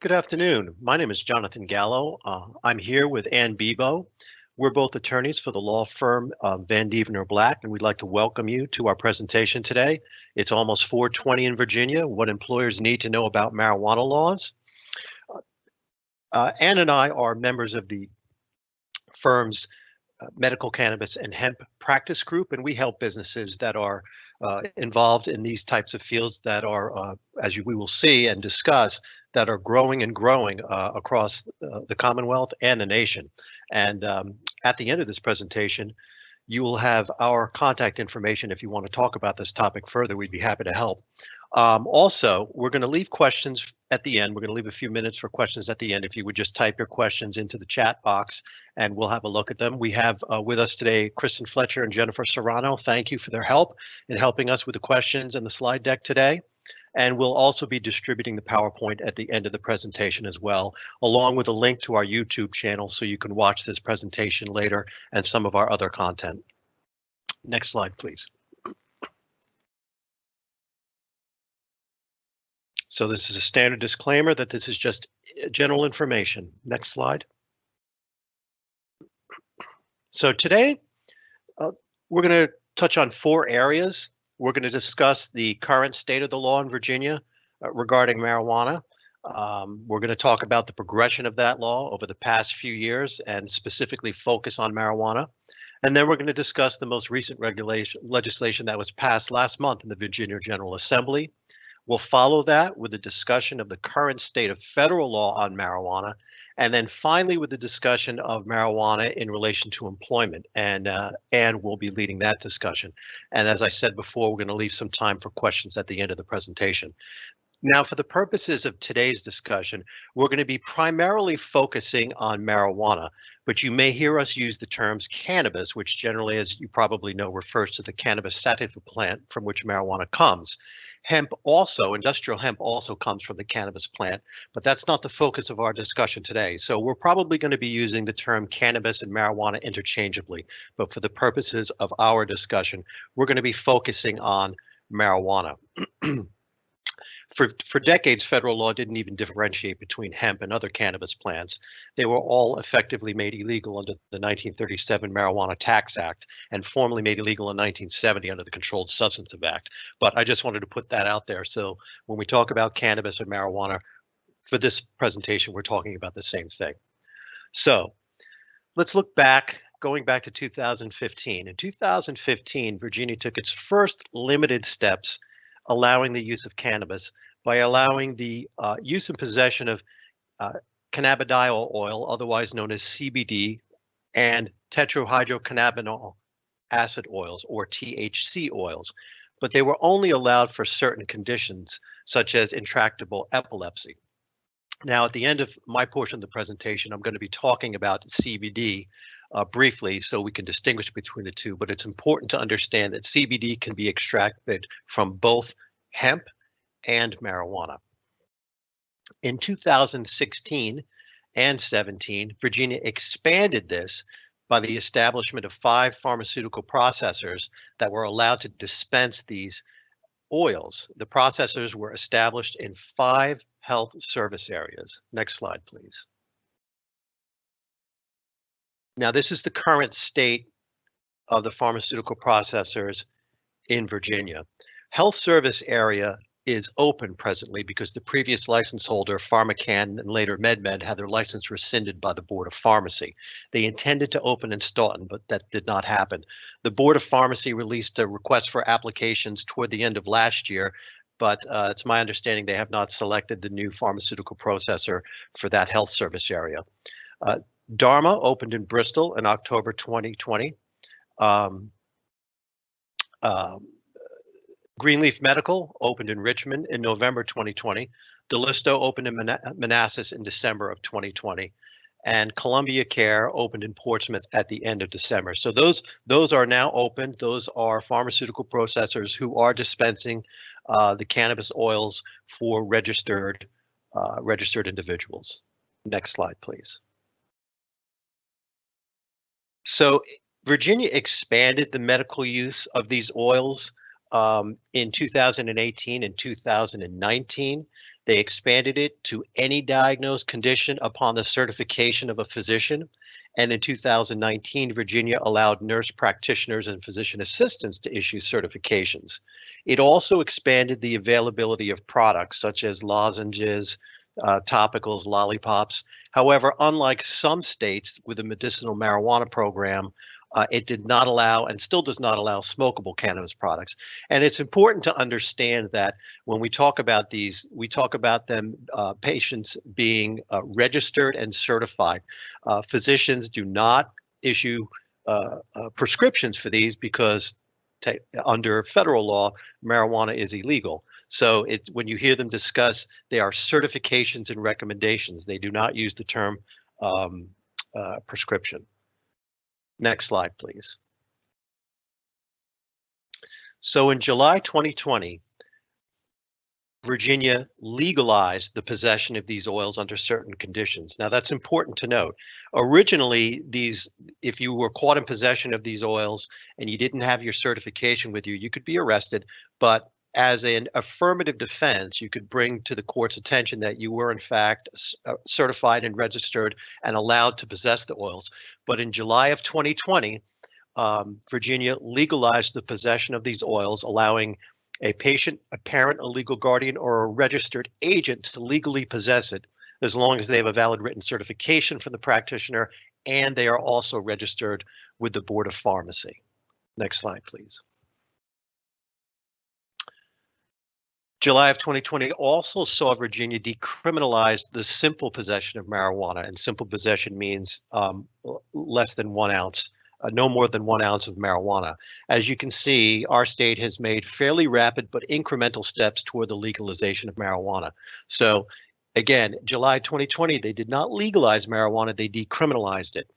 Good afternoon. My name is Jonathan Gallo. Uh, I'm here with Ann Bebo. We're both attorneys for the law firm uh, Vandeventer Black, and we'd like to welcome you to our presentation today. It's almost 420 in Virginia, what employers need to know about marijuana laws. Uh, Ann and I are members of the firm's uh, medical cannabis and hemp practice group, and we help businesses that are uh, involved in these types of fields that are, uh, as you, we will see and discuss, that are growing and growing uh, across uh, the Commonwealth and the nation. And um, at the end of this presentation, you will have our contact information if you want to talk about this topic further. We'd be happy to help. Um, also, we're going to leave questions at the end. We're going to leave a few minutes for questions at the end. If you would just type your questions into the chat box and we'll have a look at them. We have uh, with us today Kristen Fletcher and Jennifer Serrano. Thank you for their help in helping us with the questions and the slide deck today. And we'll also be distributing the PowerPoint at the end of the presentation as well, along with a link to our YouTube channel so you can watch this presentation later and some of our other content. Next slide, please. So this is a standard disclaimer that this is just general information. Next slide. So today, uh, we're going to touch on four areas. We're going to discuss the current state of the law in Virginia uh, regarding marijuana. Um, we're going to talk about the progression of that law over the past few years and specifically focus on marijuana. And then we're going to discuss the most recent regulation legislation that was passed last month in the Virginia General Assembly. We'll follow that with a discussion of the current state of federal law on marijuana, and then finally with the discussion of marijuana in relation to employment. And uh, Anne will be leading that discussion. And as I said before, we're going to leave some time for questions at the end of the presentation. Now, for the purposes of today's discussion, we're going to be primarily focusing on marijuana, but you may hear us use the terms cannabis, which generally, as you probably know, refers to the cannabis sativa plant from which marijuana comes. Hemp also, industrial hemp also comes from the cannabis plant, but that's not the focus of our discussion today. So we're probably going to be using the term cannabis and marijuana interchangeably, but for the purposes of our discussion, we're going to be focusing on marijuana. For, for decades, federal law didn't even differentiate between hemp and other cannabis plants. They were all effectively made illegal under the 1937 Marijuana Tax Act and formally made illegal in 1970 under the Controlled Substances Act. But I just wanted to put that out there. So when we talk about cannabis or marijuana, for this presentation, we're talking about the same thing. So let's look back going back to 2015. In 2015, Virginia took its first limited steps allowing the use of cannabis by allowing the uh, use and possession of uh, cannabidiol oil, otherwise known as CBD, and tetrahydrocannabinol acid oils or THC oils, but they were only allowed for certain conditions such as intractable epilepsy. Now, at the end of my portion of the presentation, I'm going to be talking about CBD uh, briefly so we can distinguish between the two, but it's important to understand that CBD can be extracted from both hemp and marijuana. In 2016 and 17, Virginia expanded this by the establishment of five pharmaceutical processors that were allowed to dispense these oils. The processors were established in five health service areas. Next slide, please. Now, this is the current state of the pharmaceutical processors in Virginia. Health service area is open presently because the previous license holder, PharmaCann and later MedMen, had their license rescinded by the Board of Pharmacy. They intended to open in Staunton, but that did not happen. The Board of Pharmacy released a request for applications toward the end of last year, but uh, it's my understanding they have not selected the new pharmaceutical processor for that health service area. Uh, Dharma opened in Bristol in October 2020. Um, uh, Greenleaf Medical opened in Richmond in November 2020. Dalitso opened in Manassas in December of 2020 and Columbia Care opened in Portsmouth at the end of December. So those those are now open. Those are pharmaceutical processors who are dispensing uh, the cannabis oils for registered uh, registered individuals. Next slide, please. So Virginia expanded the medical use of these oils um, in 2018 and 2019. They expanded it to any diagnosed condition upon the certification of a physician. And in 2019, Virginia allowed nurse practitioners and physician assistants to issue certifications. It also expanded the availability of products such as lozenges, uh, topicals, lollipops. However, unlike some states with a medicinal marijuana program, uh, it did not allow and still does not allow smokable cannabis products. And it's important to understand that when we talk about these, we talk about them uh, patients being uh, registered and certified. Uh, physicians do not issue uh, uh, prescriptions for these because under federal law, marijuana is illegal. So it, when you hear them discuss, they are certifications and recommendations. They do not use the term um, prescription. Next slide, please. So in July 2020, Virginia legalized the possession of these oils under certain conditions. Now that's important to note. Originally, these, if you were caught in possession of these oils and you didn't have your certification with you, you could be arrested, but as an affirmative defense, you could bring to the court's attention that you were in fact uh, certified and registered and allowed to possess the oils. But in July of 2020, um, Virginia legalized the possession of these oils, allowing a patient, a parent, a legal guardian, or a registered agent to legally possess it as long as they have a valid written certification from the practitioner and they are also registered with the Board of Pharmacy. Next slide, please. July of 2020 also saw Virginia decriminalize the simple possession of marijuana, and simple possession means um, less than one ounce, uh, no more than one ounce of marijuana. As you can see, our state has made fairly rapid but incremental steps toward the legalization of marijuana. So again, July 2020, they did not legalize marijuana, they decriminalized it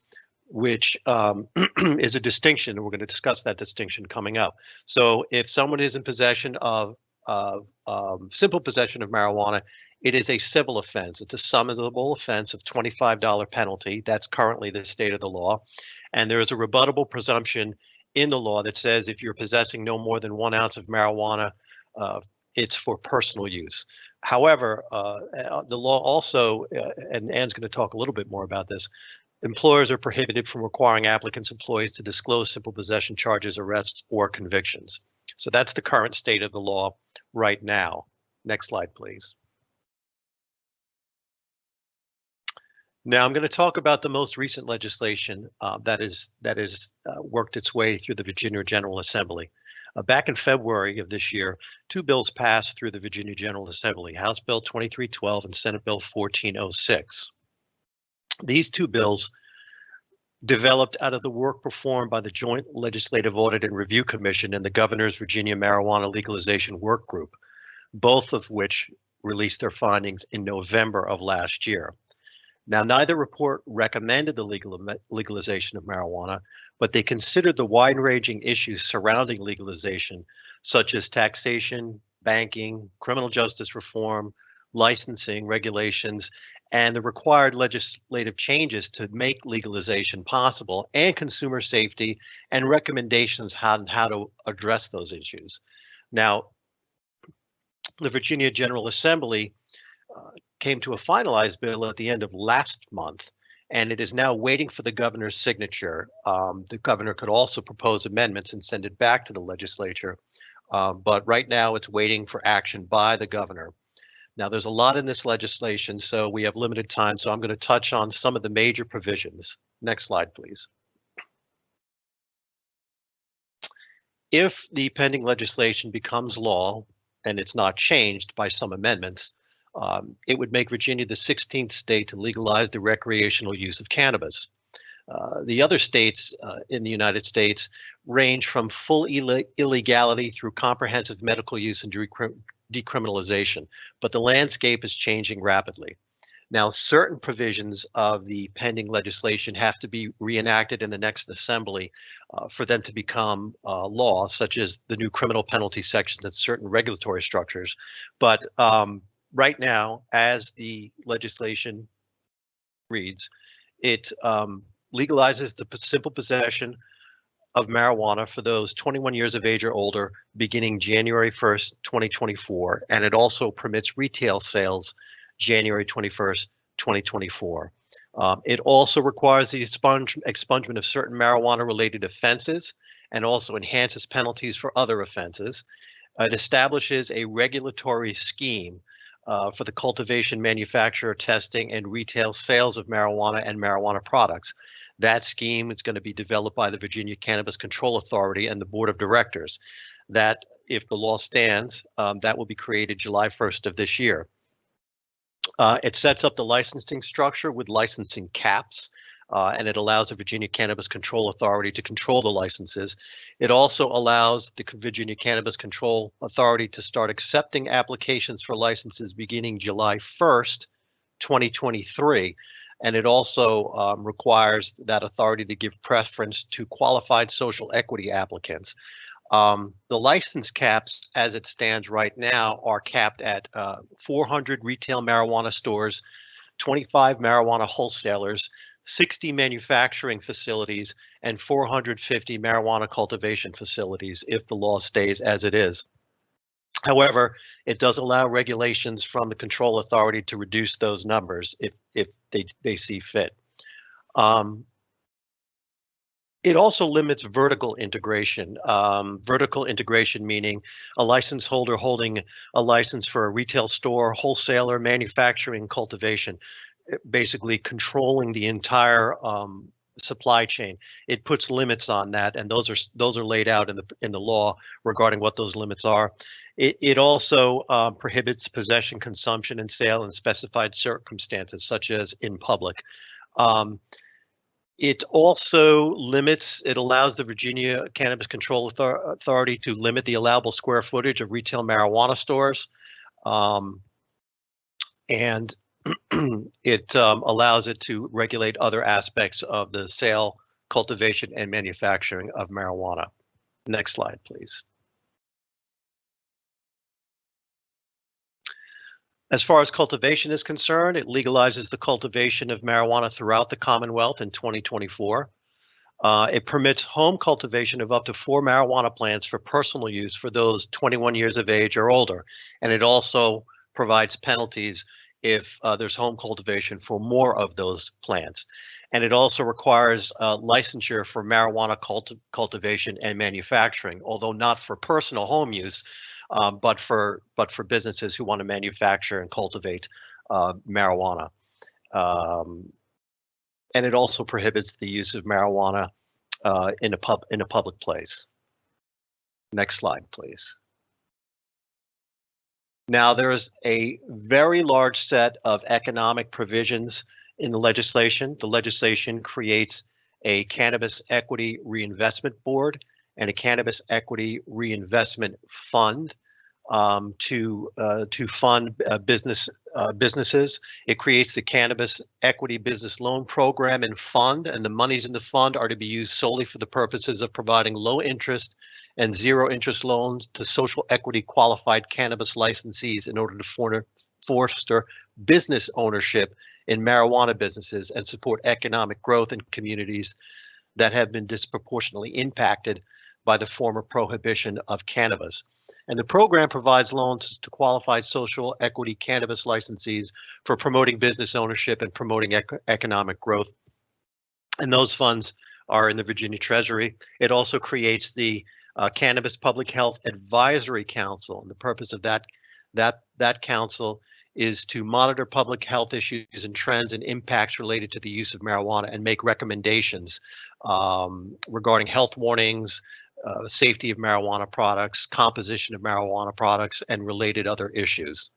which um, is a distinction. We're going to discuss that distinction coming up. So if someone is in possession of of um, simple possession of marijuana, it is a civil offense. It's a summonable offense of $25 penalty. That's currently the state of the law. And there is a rebuttable presumption in the law that says if you're possessing no more than one ounce of marijuana, uh, it's for personal use. However, uh, uh the law also, uh, and Ann's going to talk a little bit more about this, employers are prohibited from requiring applicants' employees to disclose simple possession charges, arrests, or convictions. So that's the current state of the law right now. Next slide, please. Now I'm going to talk about the most recent legislation uh, that is that has uh, worked its way through the Virginia General Assembly. Uh, back in February of this year, two bills passed through the Virginia General Assembly, House Bill 2312 and Senate Bill 1406. These two bills developed out of the work performed by the Joint Legislative Audit and Review Commission and the Governor's Virginia Marijuana Legalization Work Group, both of which released their findings in November of last year. Now, neither report recommended the legal legalization of marijuana, but they considered the wide-ranging issues surrounding legalization, such as taxation, banking, criminal justice reform, licensing regulations, and the required legislative changes to make legalization possible and consumer safety and recommendations on how to address those issues. Now, the Virginia General Assembly uh, came to a finalized bill at the end of last month, and it is now waiting for the governor's signature. Um, the governor could also propose amendments and send it back to the legislature, uh, but right now it's waiting for action by the governor. Now, there's a lot in this legislation, so we have limited time, so I'm going to touch on some of the major provisions. Next slide, please. If the pending legislation becomes law and it's not changed by some amendments, um, it would make Virginia the 16th state to legalize the recreational use of cannabis. Uh, the other states uh, in the United States range from full Ill illegality through comprehensive medical use and decriminalization, but the landscape is changing rapidly. Now, certain provisions of the pending legislation have to be reenacted in the next assembly uh, for them to become uh, law, such as the new criminal penalty sections and certain regulatory structures. But um, right now, as the legislation reads, it um, legalizes the simple possession of marijuana for those 21 years of age or older beginning January 1st, 2024, and it also permits retail sales January 21st, 2024. Um, it also requires the expunge, expungement of certain marijuana related offenses and also enhances penalties for other offenses. It establishes a regulatory scheme uh, for the cultivation, manufacture, testing, and retail sales of marijuana and marijuana products. That scheme is going to be developed by the Virginia Cannabis Control Authority and the Board of Directors. That, if the law stands, um, that will be created July 1st of this year. Uh, it sets up the licensing structure with licensing caps, uh, and it allows the Virginia Cannabis Control Authority to control the licenses. It also allows the Virginia Cannabis Control Authority to start accepting applications for licenses beginning July 1st, 2023. And it also um, requires that authority to give preference to qualified social equity applicants. Um, the license caps, as it stands right now, are capped at uh, 400 retail marijuana stores, 25 marijuana wholesalers, 60 manufacturing facilities, and 450 marijuana cultivation facilities if the law stays as it is. However, it does allow regulations from the control authority to reduce those numbers if if they, they see fit. Um, it also limits vertical integration. Um, vertical integration meaning a license holder holding a license for a retail store, wholesaler, manufacturing, cultivation, basically controlling the entire um, supply chain. It puts limits on that, and those are those are laid out in the in the law regarding what those limits are. It, it also um, prohibits possession, consumption, and sale in specified circumstances, such as in public. Um, it also limits, it allows the Virginia Cannabis Control Authority to limit the allowable square footage of retail marijuana stores. Um, and it um, allows it to regulate other aspects of the sale, cultivation, and manufacturing of marijuana. Next slide, please. As far as cultivation is concerned, it legalizes the cultivation of marijuana throughout the Commonwealth in 2024. Uh, it permits home cultivation of up to four marijuana plants for personal use for those 21 years of age or older. And it also provides penalties if uh, there's home cultivation for more of those plants. And it also requires uh, licensure for marijuana culti cultivation and manufacturing, although not for personal home use, um, but for but for businesses who want to manufacture and cultivate uh, marijuana. Um, and it also prohibits the use of marijuana uh, in a pub in a public place. Next slide, please. Now there is a very large set of economic provisions in the legislation. The legislation creates a cannabis equity reinvestment board and a cannabis equity reinvestment fund um, to uh, to fund uh, business uh, businesses. It creates the cannabis equity business loan program and fund, and the monies in the fund are to be used solely for the purposes of providing low interest and zero interest loans to social equity qualified cannabis licensees in order to foster business ownership in marijuana businesses and support economic growth in communities that have been disproportionately impacted by the former prohibition of cannabis. And the program provides loans to qualified social equity cannabis licensees for promoting business ownership and promoting ec economic growth. And those funds are in the Virginia Treasury. It also creates the uh, Cannabis Public Health Advisory Council. And the purpose of that that that council is to monitor public health issues and trends and impacts related to the use of marijuana and make recommendations um, regarding health warnings, uh, safety of marijuana products, composition of marijuana products, and related other issues.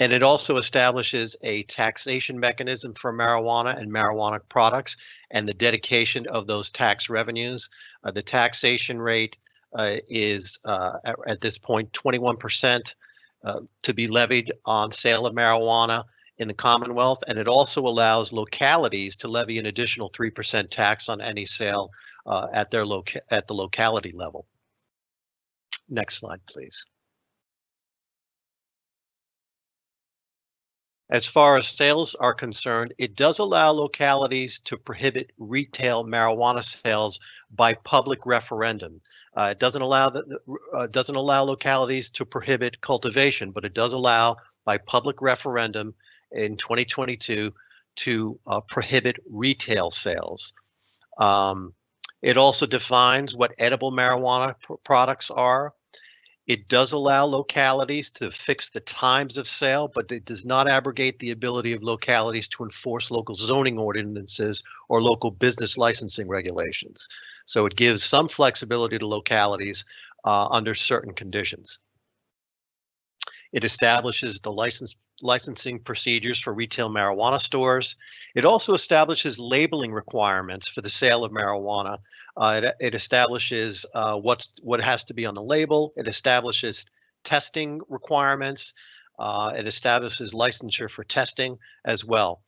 And it also establishes a taxation mechanism for marijuana and marijuana products and the dedication of those tax revenues. Uh, the taxation rate uh, is uh, at, at, this point 21% uh, to be levied on sale of marijuana in the Commonwealth, and it also allows localities to levy an additional 3% tax on any sale uh, at their loca at the locality level. Next slide, please. As far as sales are concerned, it does allow localities to prohibit retail marijuana sales by public referendum. Uh, it doesn't allow uh, doesn't allow localities to prohibit cultivation, but it does allow by public referendum in 2022 to uh, prohibit retail sales. Um, it also defines what edible marijuana pr products are. It does allow localities to fix the times of sale, but it does not abrogate the ability of localities to enforce local zoning ordinances or local business licensing regulations. So it gives some flexibility to localities uh, under certain conditions. It establishes the license licensing procedures for retail marijuana stores. It also establishes labeling requirements for the sale of marijuana. Uh, it, it, establishes uh, what's what has to be on the label. It establishes testing requirements. Uh, it establishes licensure for testing as well.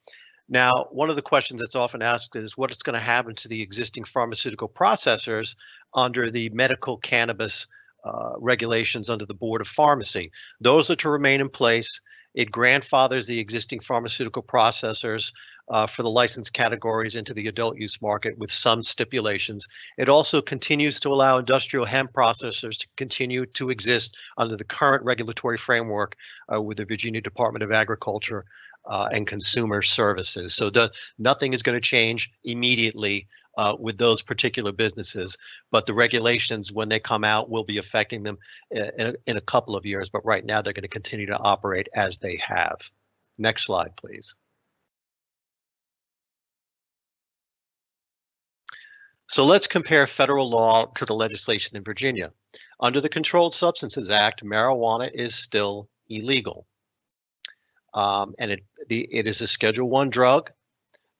Now, one of the questions that's often asked is what is going to happen to the existing pharmaceutical processors under the medical cannabis uh, regulations under the Board of Pharmacy. Those are to remain in place. It grandfathers the existing pharmaceutical processors uh, for the license categories into the adult use market with some stipulations. It also continues to allow industrial hemp processors to continue to exist under the current regulatory framework uh, with the Virginia Department of Agriculture uh, and Consumer Services. So the nothing is going to change immediately uh, with those particular businesses, but the regulations when they come out will be affecting them in, in, a couple of years. But right now they're going to continue to operate as they have. Next slide, please. So let's compare federal law to the legislation in Virginia. Under the Controlled Substances Act, marijuana is still illegal. Um, and it, the, it is a Schedule One drug.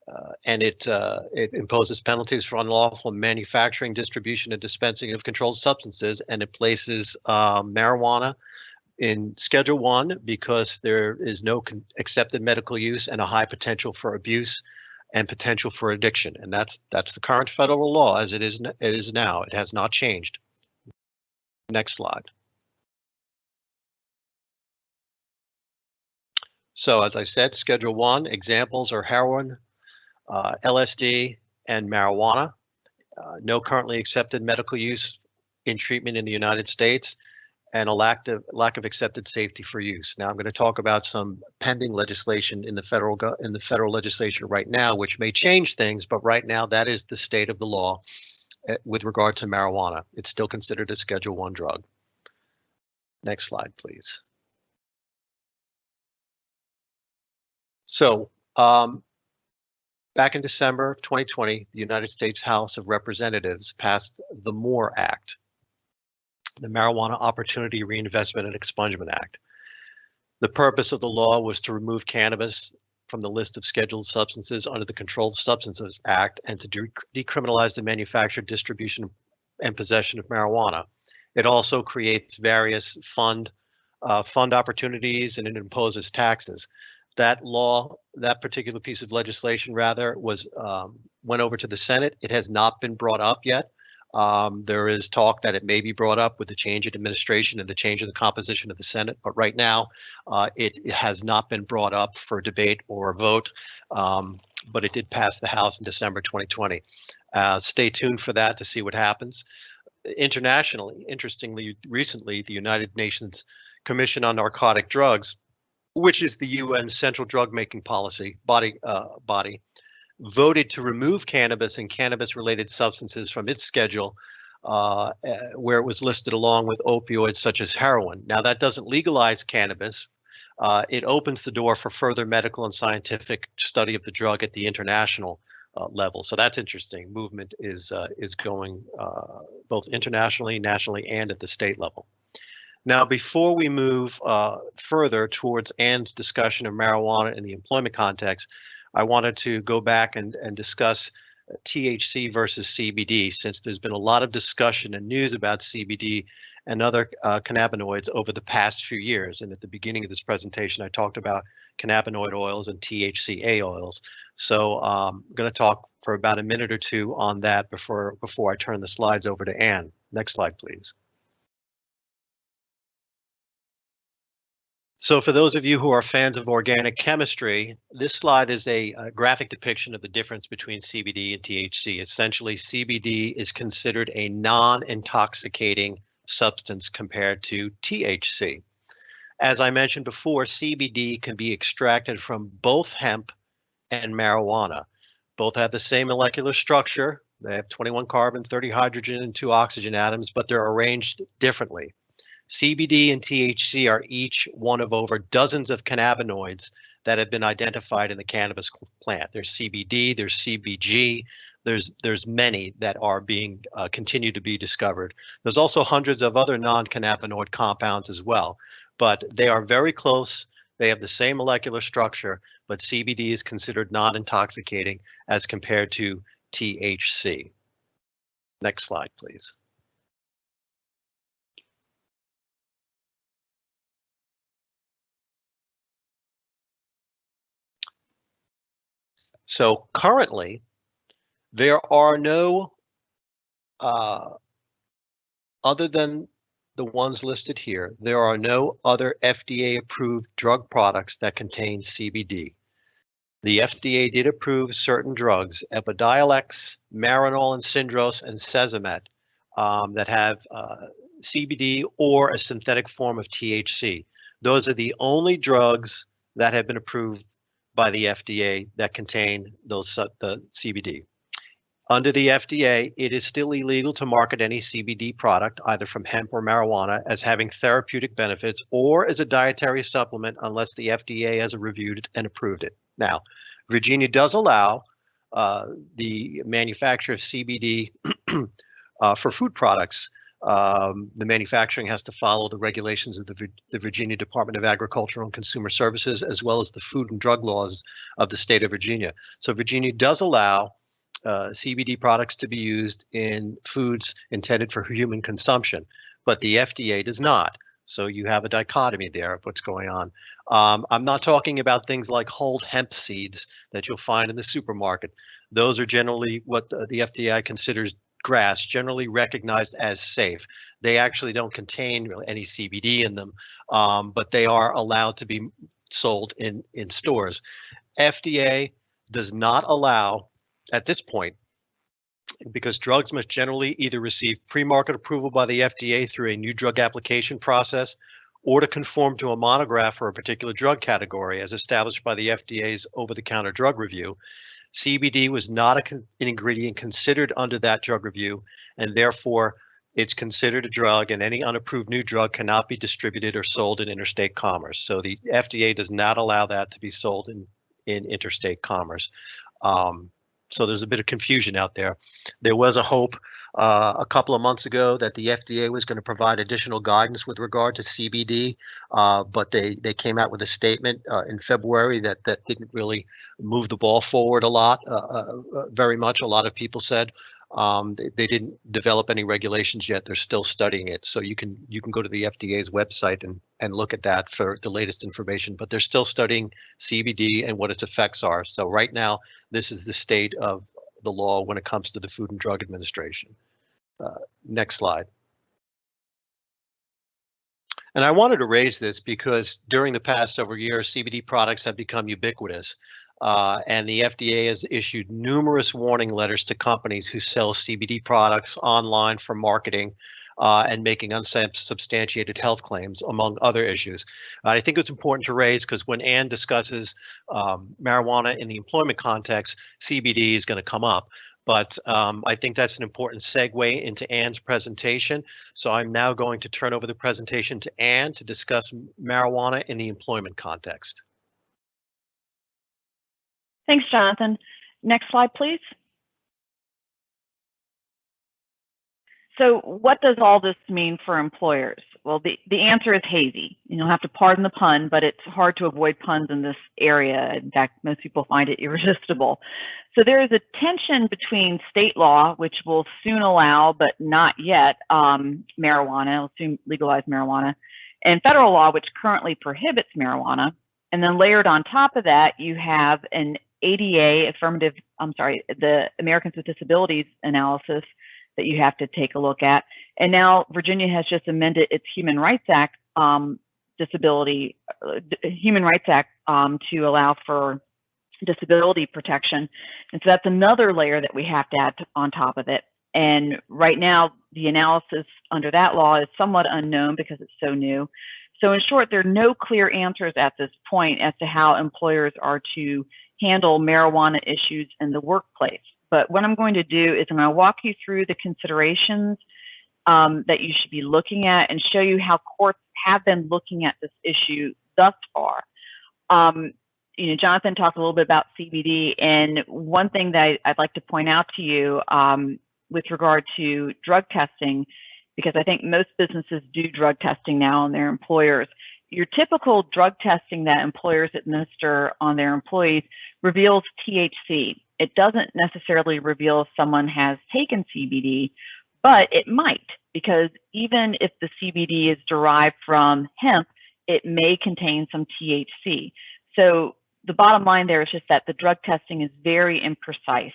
Uh, and it uh, it imposes penalties for unlawful manufacturing, distribution, and dispensing of controlled substances, and it places um, marijuana in Schedule One because there is no accepted medical use and a high potential for abuse and potential for addiction, and that's that's the current federal law as it is it is now. It has not changed. Next slide. So as I said, Schedule 1 examples are heroin, uh, LSD, and marijuana. Uh, no currently accepted medical use in treatment in the United States and a lack of lack of accepted safety for use. Now I'm going to talk about some pending legislation in the federal in the federal legislation right now, which may change things, but right now that is the state of the law uh, with regard to marijuana. It's still considered a Schedule One drug. Next slide, please. So um, Back in December of 2020, the United States House of Representatives passed the MORE Act, the Marijuana Opportunity Reinvestment and Expungement Act. The purpose of the law was to remove cannabis from the list of scheduled substances under the Controlled Substances Act and to de decriminalize the manufacture, distribution, and possession of marijuana. It also creates various fund uh, fund opportunities and it imposes taxes that law, that particular piece of legislation rather, was um, went over to the Senate. It has not been brought up yet. Um, there is talk that it may be brought up with the change in administration and the change in the composition of the Senate, but right now uh, it, has not been brought up for debate or a vote, um, but it did pass the House in December 2020. Uh, stay tuned for that to see what happens. Internationally, interestingly, recently, the United Nations Commission on Narcotic Drugs which is the UN Central Drug Making Policy body uh, body, voted to remove cannabis and cannabis-related substances from its schedule, uh, uh, where it was listed along with opioids such as heroin. Now that doesn't legalize cannabis. Uh, it opens the door for further medical and scientific study of the drug at the international uh, level. So that's interesting. Movement is uh, is going both internationally, nationally, and at the state level. Now, before we move uh, further towards Anne's discussion of marijuana in the employment context, I wanted to go back and, and discuss THC versus CBD, since there's been a lot of discussion and news about CBD and other uh, cannabinoids over the past few years. And at the beginning of this presentation, I talked about cannabinoid oils and THCA oils. So um, I'm going to talk for about a minute or two on that before before I turn the slides over to Anne. Next slide, please. So for those of you who are fans of organic chemistry, this slide is a, a, graphic depiction of the difference between CBD and THC. Essentially, CBD is considered a non-intoxicating substance compared to THC. As I mentioned before, CBD can be extracted from both hemp and marijuana. Both have the same molecular structure. They have 21 carbon, 30 hydrogen, and two oxygen atoms, but they're arranged differently. CBD and THC are each one of over dozens of cannabinoids that have been identified in the cannabis plant. There's CBD, there's CBG, there's there's many that are being uh, continue to be discovered. There's also hundreds of other non-cannabinoid compounds as well, but they are very close. They have the same molecular structure, but CBD is considered non-intoxicating as compared to THC. Next slide, please. So currently, there are no, uh, other than the ones listed here, there are no other FDA approved drug products that contain CBD. The FDA did approve certain drugs, Epidiolex, Marinol and Syndros, and Cesamet, um, that have uh, CBD or a synthetic form of THC. Those are the only drugs that have been approved by the FDA that contain those uh, the CBD. Under the FDA, it is still illegal to market any CBD product, either from hemp or marijuana, as having therapeutic benefits or as a dietary supplement unless the FDA has reviewed it and approved it. Now, Virginia does allow uh, the manufacture of CBD uh, for food products um, the manufacturing has to follow the regulations of the, the Virginia Department of Agriculture and Consumer Services, as well as the food and drug laws of the state of Virginia. So Virginia does allow uh, CBD products to be used in foods intended for human consumption, but the FDA does not. So you have a dichotomy there of what's going on. Um, I'm not talking about things like whole hemp seeds that you'll find in the supermarket. Those are generally what the FDA considers GRAS, generally recognized as safe. They actually don't contain any CBD in them, um, but they are allowed to be sold in, in stores. FDA does not allow, at this point, because drugs must generally either receive pre-market approval by the FDA through a new drug application process or to conform to a monograph for a particular drug category as established by the FDA's over-the-counter drug review. CBD was not a, an ingredient considered under that drug review, and therefore it's considered a drug and any unapproved new drug cannot be distributed or sold in interstate commerce. So the FDA does not allow that to be sold in, in interstate commerce. Um, so there's a bit of confusion out there. There was a hope uh, a couple of months ago that the FDA was going to provide additional guidance with regard to CBD, uh, but they they came out with a statement uh, in February that that didn't really move the ball forward a lot, uh, uh, uh, very much. A lot of people said um, they, they, didn't develop any regulations yet. They're still studying it, so you can you can go to the FDA's website and and look at that for the latest information. But they're still studying CBD and what its effects are. So right now, this is the state of the law when it comes to the Food and Drug Administration. Uh, next slide. And I wanted to raise this because during the past several years, CBD products have become ubiquitous. Uh, and the FDA has issued numerous warning letters to companies who sell CBD products online for marketing uh, and making unsubstantiated health claims, among other issues. Uh, I think it's important to raise because when Ann discusses um, marijuana in the employment context, CBD is going to come up. But um, I think that's an important segue into Ann's presentation. So I'm now going to turn over the presentation to Ann to discuss marijuana in the employment context. Thanks, Jonathan. Next slide, please. So what does all this mean for employers? Well, the, the answer is hazy. You'll have to pardon the pun, but it's hard to avoid puns in this area. In fact, most people find it irresistible. So there is a tension between state law, which will soon allow, but not yet, um, marijuana, will soon legalize marijuana, and federal law, which currently prohibits marijuana. And then layered on top of that, you have an ADA affirmative, I'm sorry, the Americans with Disabilities analysis that you have to take a look at. And now Virginia has just amended its Human Rights Act um, disability, uh, Human Rights Act um, to allow for disability protection. And so that's another layer that we have to add on top of it. And right now, the analysis under that law is somewhat unknown because it's so new. So in short, there are no clear answers at this point as to how employers are to handle marijuana issues in the workplace. But what I'm going to do is I'm going to walk you through the considerations um, that you should be looking at and show you how courts have been looking at this issue thus far. Um, you know, Jonathan talked a little bit about CBD, and one thing that I, would like to point out to you um, with regard to drug testing, because I think most businesses do drug testing now on their employers. Your typical drug testing that employers administer on their employees reveals THC. It doesn't necessarily reveal if someone has taken CBD, but it might, because even if the CBD is derived from hemp, it may contain some THC. So the bottom line there is just that the drug testing is very imprecise.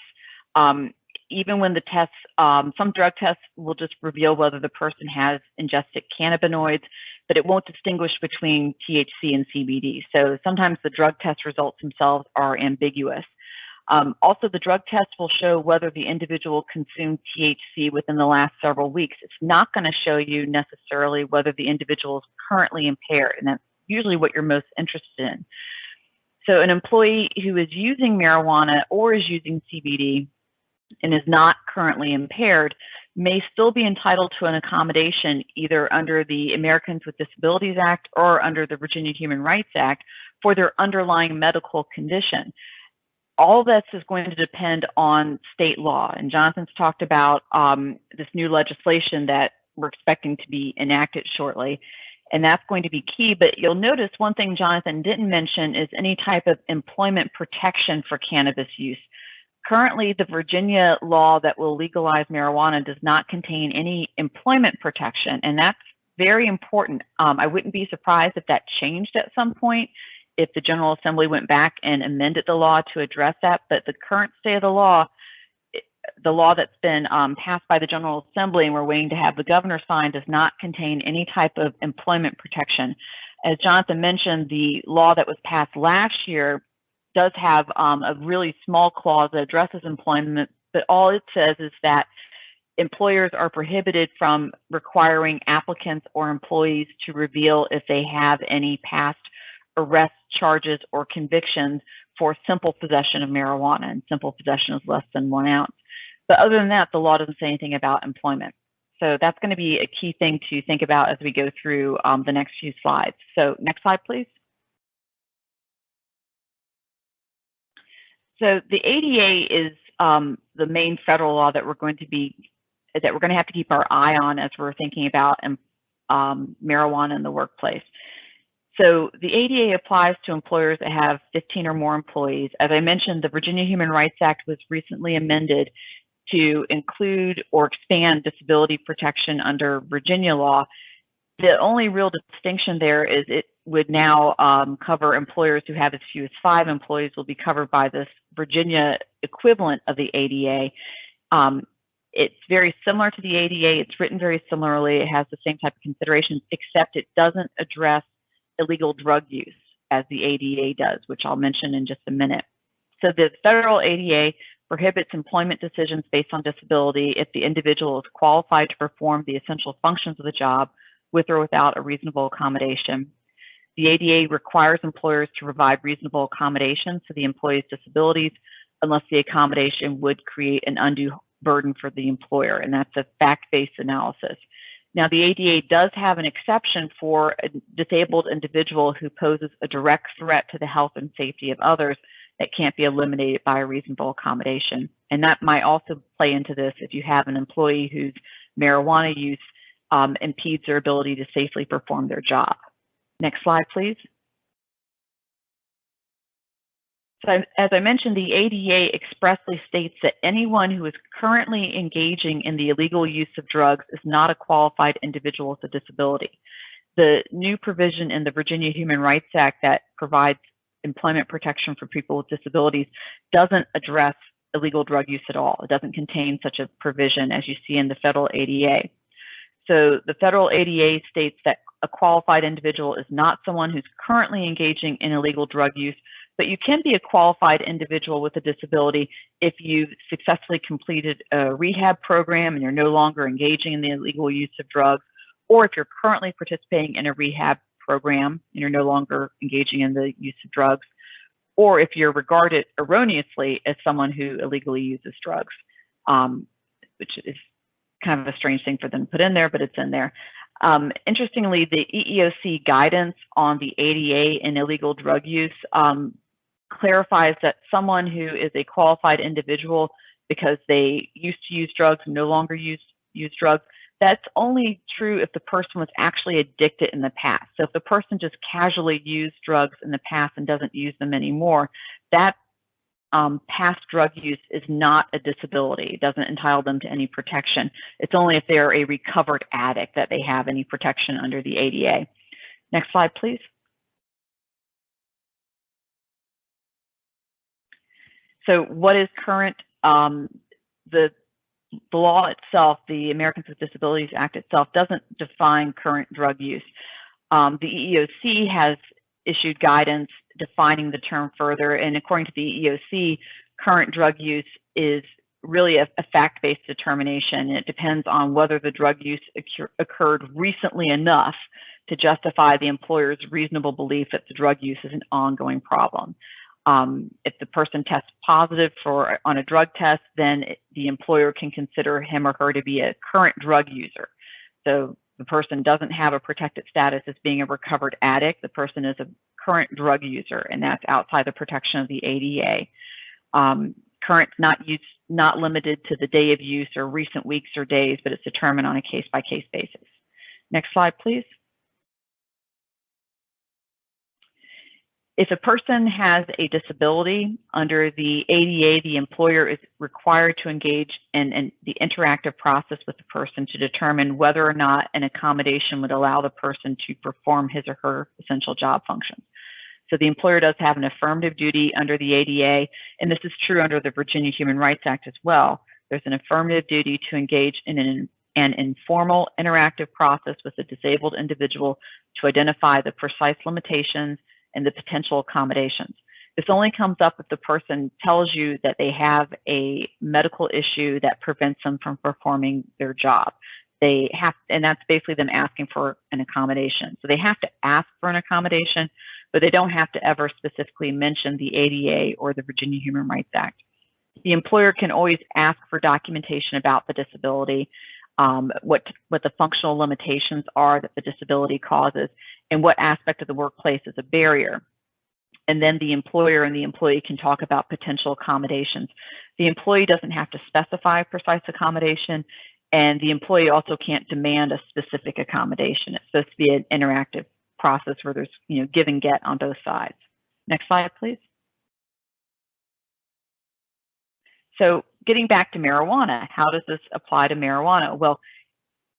Um, even when the tests, um, some drug tests will just reveal whether the person has ingested cannabinoids, but it won't distinguish between THC and CBD. So sometimes the drug test results themselves are ambiguous. Um, also, the drug test will show whether the individual consumed THC within the last several weeks. It's not going to show you necessarily whether the individual is currently impaired, and that's usually what you're most interested in. So, an employee who is using marijuana or is using CBD and is not currently impaired may still be entitled to an accommodation either under the Americans with Disabilities Act or under the Virginia Human Rights Act for their underlying medical condition all this is going to depend on state law. And Jonathan's talked about um, this new legislation that we're expecting to be enacted shortly. And that's going to be key. But you'll notice one thing Jonathan didn't mention is any type of employment protection for cannabis use. Currently, the Virginia law that will legalize marijuana does not contain any employment protection. And that's very important. Um, I wouldn't be surprised if that changed at some point if the General Assembly went back and amended the law to address that. But the current state of the law, the law that's been um, passed by the General Assembly and we're waiting to have the governor sign does not contain any type of employment protection. As Jonathan mentioned, the law that was passed last year does have um, a really small clause that addresses employment, but all it says is that employers are prohibited from requiring applicants or employees to reveal if they have any past arrest charges or convictions for simple possession of marijuana, and simple possession is less than one ounce. But other than that, the law doesn't say anything about employment. So that's going to be a key thing to think about as we go through um, the next few slides. So next slide, please. So the ADA is um, the main federal law that we're going to be that we're going to have to keep our eye on as we're thinking about um, marijuana in the workplace. So the ADA applies to employers that have 15 or more employees. As I mentioned, the Virginia Human Rights Act was recently amended to include or expand disability protection under Virginia law. The only real distinction there is it would now um, cover employers who have as few as five employees will be covered by this Virginia equivalent of the ADA. Um, it's very similar to the ADA. It's written very similarly. It has the same type of considerations, except it doesn't address illegal drug use as the ADA does, which I'll mention in just a minute. So the federal ADA prohibits employment decisions based on disability if the individual is qualified to perform the essential functions of the job with or without a reasonable accommodation. The ADA requires employers to provide reasonable accommodations to the employee's disabilities unless the accommodation would create an undue burden for the employer, and that's a fact-based analysis. Now, the ADA does have an exception for a disabled individual who poses a direct threat to the health and safety of others that can't be eliminated by a reasonable accommodation. And that might also play into this if you have an employee whose marijuana use um, impedes their ability to safely perform their job. Next slide, please. So as I mentioned, the ADA expressly states that anyone who is currently engaging in the illegal use of drugs is not a qualified individual with a disability. The new provision in the Virginia Human Rights Act that provides employment protection for people with disabilities doesn't address illegal drug use at all. It doesn't contain such a provision as you see in the federal ADA. So the federal ADA states that a qualified individual is not someone who's currently engaging in illegal drug use, but you can be a qualified individual with a disability if you've successfully completed a rehab program and you're no longer engaging in the illegal use of drugs, or if you're currently participating in a rehab program and you're no longer engaging in the use of drugs, or if you're regarded erroneously as someone who illegally uses drugs, um, which is kind of a strange thing for them to put in there, but it's in there. Um, interestingly, the EEOC guidance on the ADA and illegal drug use um, clarifies that someone who is a qualified individual because they used to use drugs and no longer use use drugs, that's only true if the person was actually addicted in the past. So if the person just casually used drugs in the past and doesn't use them anymore, that um, past drug use is not a disability. It doesn't entitle them to any protection. It's only if they're a recovered addict that they have any protection under the ADA. Next slide, please. So what is current? Um, the, the law itself, the Americans with Disabilities Act itself, doesn't define current drug use. Um, the EEOC has issued guidance defining the term further, and according to the EEOC, current drug use is really a, a fact-based determination. It depends on whether the drug use occur occurred recently enough to justify the employer's reasonable belief that the drug use is an ongoing problem. Um, if the person tests positive for on a drug test, then it, the employer can consider him or her to be a current drug user. So the person doesn't have a protected status as being a recovered addict. The person is a current drug user, and that's outside the protection of the ADA. Um, current not use, not limited to the day of use or recent weeks or days, but it's determined on a case by case basis. Next slide, please. If a person has a disability under the ADA, the employer is required to engage in, in, the interactive process with the person to determine whether or not an accommodation would allow the person to perform his or her essential job functions. So the employer does have an affirmative duty under the ADA, and this is true under the Virginia Human Rights Act as well. There's an affirmative duty to engage in an, an informal interactive process with a disabled individual to identify the precise limitations and the potential accommodations. This only comes up if the person tells you that they have a medical issue that prevents them from performing their job. They have, and that's basically them asking for an accommodation. So they have to ask for an accommodation, but they don't have to ever specifically mention the ADA or the Virginia Human Rights Act. The employer can always ask for documentation about the disability, um, what, what the functional limitations are that the disability causes, and what aspect of the workplace is a barrier. And then the employer and the employee can talk about potential accommodations. The employee doesn't have to specify precise accommodation, and the employee also can't demand a specific accommodation. It's supposed to be an interactive process where there's you know give and get on both sides. Next slide, please. So getting back to marijuana, how does this apply to marijuana? Well,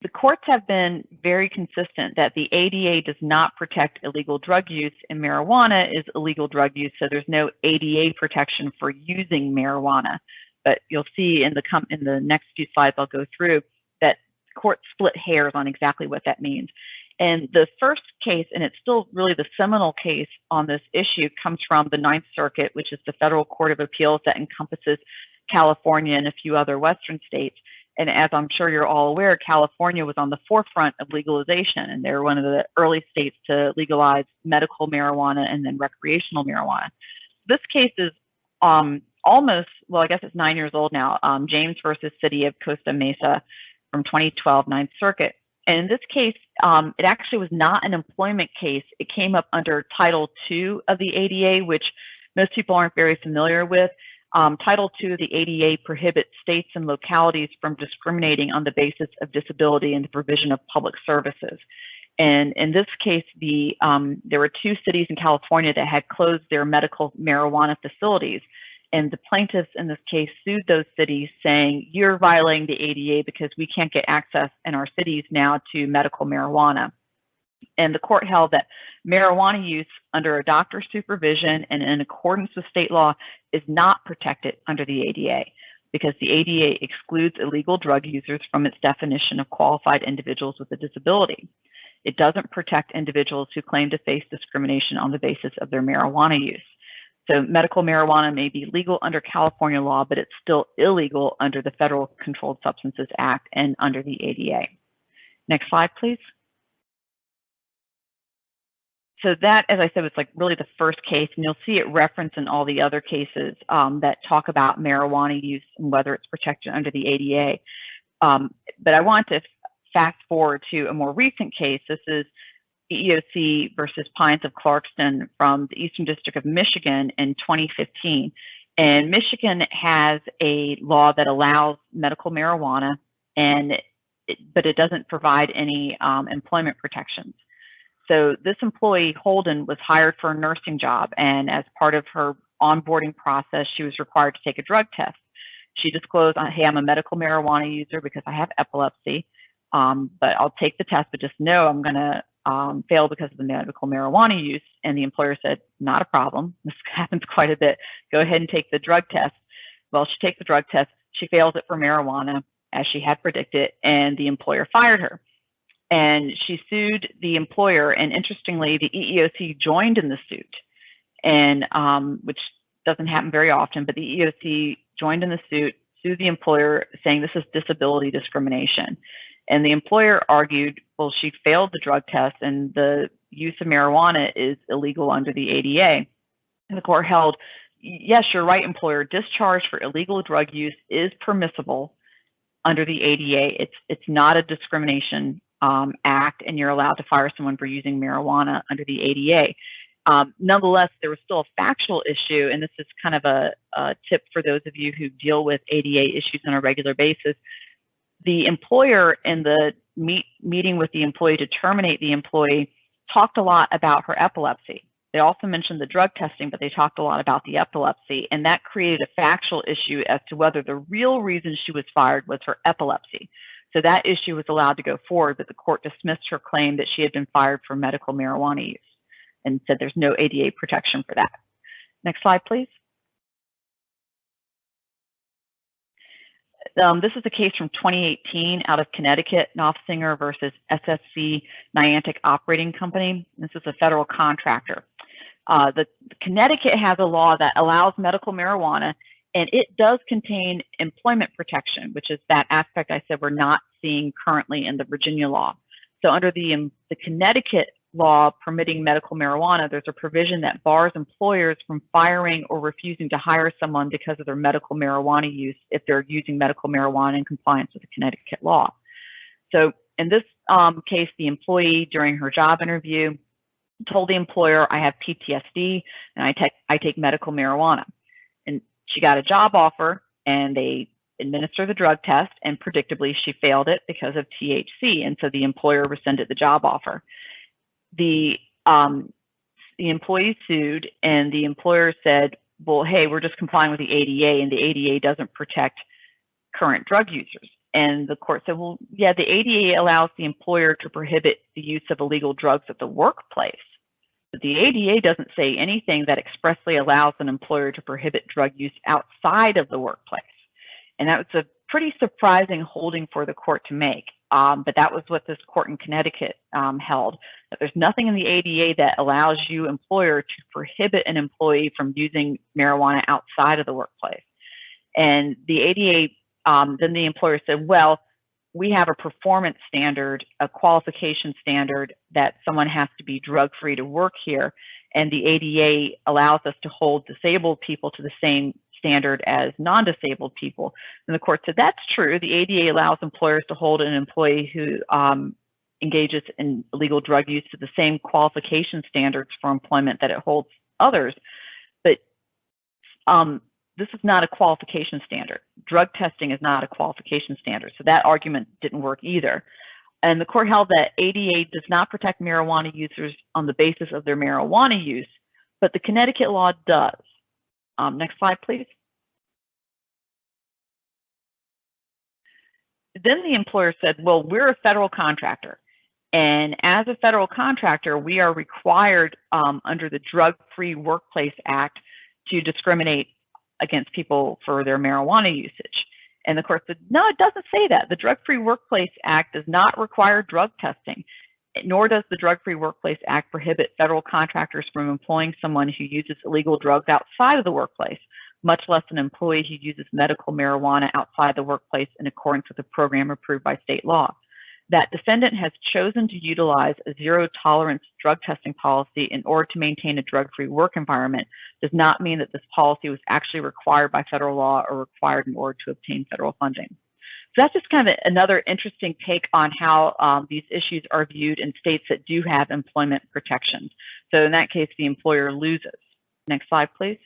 the courts have been very consistent that the ADA does not protect illegal drug use and marijuana is illegal drug use, so there's no ADA protection for using marijuana. But you'll see in the in the next few slides I'll go through that courts split hairs on exactly what that means. And the first case, and it's still really the seminal case on this issue, comes from the Ninth Circuit, which is the federal court of appeals that encompasses California and a few other Western states. And as I'm sure you're all aware, California was on the forefront of legalization, and they were one of the early states to legalize medical marijuana and then recreational marijuana. This case is um, almost, well, I guess it's nine years old now, um, James versus City of Costa Mesa from 2012 Ninth Circuit. And in this case, um, it actually was not an employment case. It came up under Title II of the ADA, which most people aren't very familiar with. Um, Title II of the ADA prohibits states and localities from discriminating on the basis of disability in the provision of public services. And in this case, the um, there were two cities in California that had closed their medical marijuana facilities. And the plaintiffs in this case sued those cities saying, you're violating the ADA because we can't get access in our cities now to medical marijuana and the court held that marijuana use under a doctor's supervision and in accordance with state law is not protected under the ADA. because the ADA excludes illegal drug users from its definition of qualified individuals with a disability. It doesn't protect individuals who claim to face discrimination on the basis of their marijuana use. So medical marijuana may be legal under California law, but it's still illegal under the Federal Controlled Substances Act and under the ADA. Next slide, please. So that, as I said, was like really the first case, and you'll see it referenced in all the other cases um, that talk about marijuana use and whether it's protected under the ADA. Um, but I want to fast forward to a more recent case. This is EEOC versus Pines of Clarkston from the Eastern District of Michigan in 2015. And Michigan has a law that allows medical marijuana, and it, but it doesn't provide any um, employment protections. So this employee, Holden, was hired for a nursing job, and as part of her onboarding process, she was required to take a drug test. She disclosed, hey, I'm a medical marijuana user because I have epilepsy, um, but I'll take the test, but just know I'm going to um, fail because of the medical marijuana use. And the employer said, not a problem. This happens quite a bit. Go ahead and take the drug test. Well, she takes the drug test. She fails it for marijuana, as she had predicted, and the employer fired her. And she sued the employer. And interestingly, the EEOC joined in the suit, and um, which doesn't happen very often, but the EEOC joined in the suit, sued the employer, saying this is disability discrimination. And the employer argued, well, she failed the drug test and the use of marijuana is illegal under the ADA. And the court held, yes, you're right, employer, discharge for illegal drug use is permissible under the ADA. It's, it's not a discrimination um, act and you're allowed to fire someone for using marijuana under the ADA. Um, nonetheless, there was still a factual issue, and this is kind of a, a tip for those of you who deal with ADA issues on a regular basis the employer in the meet, meeting with the employee to terminate the employee talked a lot about her epilepsy. They also mentioned the drug testing, but they talked a lot about the epilepsy, and that created a factual issue as to whether the real reason she was fired was her epilepsy. So that issue was allowed to go forward, but the court dismissed her claim that she had been fired for medical marijuana use and said there's no ADA protection for that. Next slide, please. Um, this is a case from 2018 out of Connecticut, Noffsinger versus SSC Niantic Operating Company. This is a federal contractor. Uh, the Connecticut has a law that allows medical marijuana, and it does contain employment protection, which is that aspect I said we're not seeing currently in the Virginia law. So under the, um, the Connecticut law permitting medical marijuana, there's a provision that bars employers from firing or refusing to hire someone because of their medical marijuana use if they're using medical marijuana in compliance with the Connecticut law. So in this um, case, the employee during her job interview told the employer, I have PTSD and I I take medical marijuana. She got a job offer and they administer the drug test and predictably she failed it because of THC. And so the employer rescinded the job offer the um, the employee sued and the employer said, well, hey, we're just complying with the ADA and the ADA doesn't protect current drug users. And the court said, well, yeah, the ADA allows the employer to prohibit the use of illegal drugs at the workplace. The ADA doesn't say anything that expressly allows an employer to prohibit drug use outside of the workplace. And that was a pretty surprising holding for the court to make. Um, but that was what this court in Connecticut um, held. That there's nothing in the ADA that allows you, employer, to prohibit an employee from using marijuana outside of the workplace. And the ADA, um, then the employer said, well, we have a performance standard, a qualification standard that someone has to be drug free to work here. And the ADA allows us to hold disabled people to the same standard as non-disabled people. And the court said that's true. The ADA allows employers to hold an employee who um, engages in illegal drug use to the same qualification standards for employment that it holds others. But um, this is not a qualification standard. Drug testing is not a qualification standard. So that argument didn't work either. And the court held that ADA does not protect marijuana users on the basis of their marijuana use, but the Connecticut law does. Um, next slide, please. Then the employer said, well, we're a federal contractor. And as a federal contractor, we are required um, under the Drug Free Workplace Act to discriminate against people for their marijuana usage. And the court said, no, it doesn't say that. The Drug Free Workplace Act does not require drug testing, nor does the Drug Free Workplace Act prohibit federal contractors from employing someone who uses illegal drugs outside of the workplace, much less an employee who uses medical marijuana outside the workplace in accordance with a program approved by state law that defendant has chosen to utilize a zero tolerance drug testing policy in order to maintain a drug-free work environment does not mean that this policy was actually required by federal law or required in order to obtain federal funding. So that's just kind of another interesting take on how um, these issues are viewed in states that do have employment protections. So in that case, the employer loses. Next slide, please.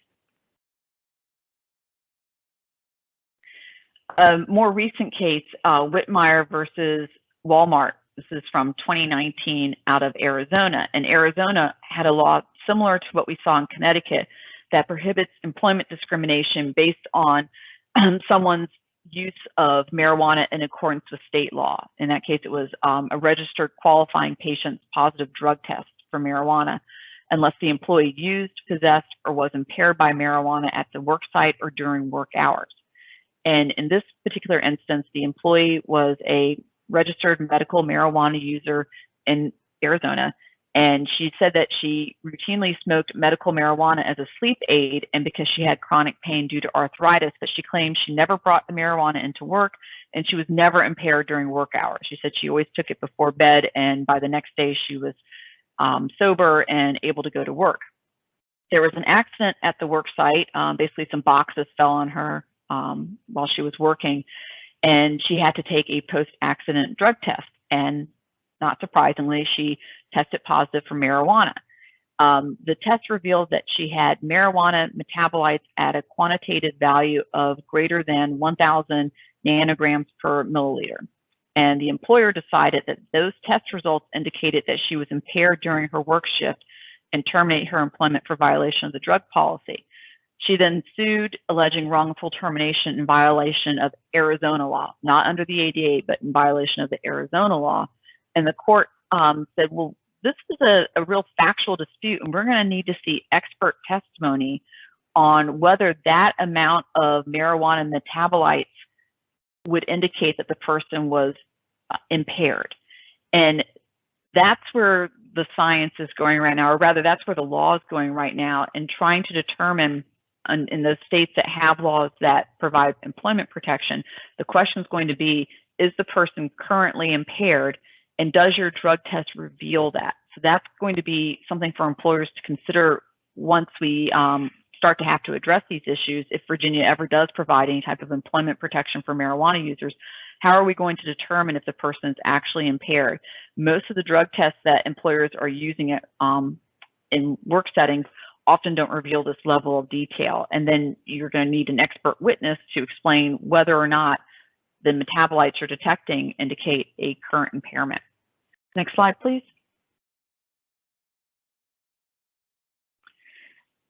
A more recent case, uh, Whitmire versus Walmart. This is from 2019 out of Arizona. And Arizona had a law similar to what we saw in Connecticut that prohibits employment discrimination based on um, someone's use of marijuana in accordance with state law. In that case, it was um, a registered qualifying patient's positive drug test for marijuana, unless the employee used, possessed, or was impaired by marijuana at the work site or during work hours. And in this particular instance, the employee was a registered medical marijuana user in Arizona. And she said that she routinely smoked medical marijuana as a sleep aid and because she had chronic pain due to arthritis, but she claimed she never brought the marijuana into work and she was never impaired during work hours. She said she always took it before bed and by the next day she was um, sober and able to go to work. There was an accident at the work site. Um, basically, some boxes fell on her um, while she was working and she had to take a post-accident drug test. And not surprisingly, she tested positive for marijuana. Um, the test revealed that she had marijuana metabolites at a quantitative value of greater than 1,000 nanograms per milliliter. And the employer decided that those test results indicated that she was impaired during her work shift and terminate her employment for violation of the drug policy. She then sued, alleging wrongful termination in violation of Arizona law, not under the ADA, but in violation of the Arizona law. And the court um, said, well, this is a, a real factual dispute, and we're going to need to see expert testimony on whether that amount of marijuana metabolites would indicate that the person was uh, impaired. And that's where the science is going right now, or rather, that's where the law is going right now, and trying to determine in those states that have laws that provide employment protection, the question is going to be, is the person currently impaired and does your drug test reveal that? So that's going to be something for employers to consider once we um, start to have to address these issues. If Virginia ever does provide any type of employment protection for marijuana users, how are we going to determine if the person is actually impaired? Most of the drug tests that employers are using it, um, in work settings often don't reveal this level of detail. And then you're going to need an expert witness to explain whether or not the metabolites you're detecting indicate a current impairment. Next slide, please.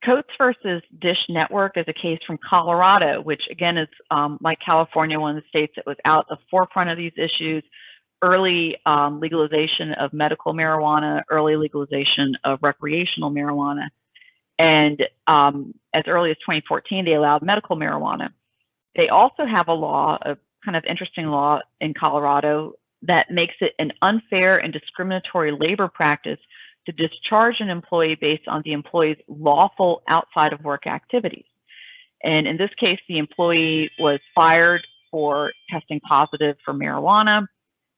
Coates versus Dish Network is a case from Colorado, which again is um, like California, one of the states that was out at the forefront of these issues. Early um, legalization of medical marijuana, early legalization of recreational marijuana. And um, as early as 2014, they allowed medical marijuana. They also have a law, a kind of interesting law in Colorado that makes it an unfair and discriminatory labor practice to discharge an employee based on the employee's lawful outside of work activities. And in this case, the employee was fired for testing positive for marijuana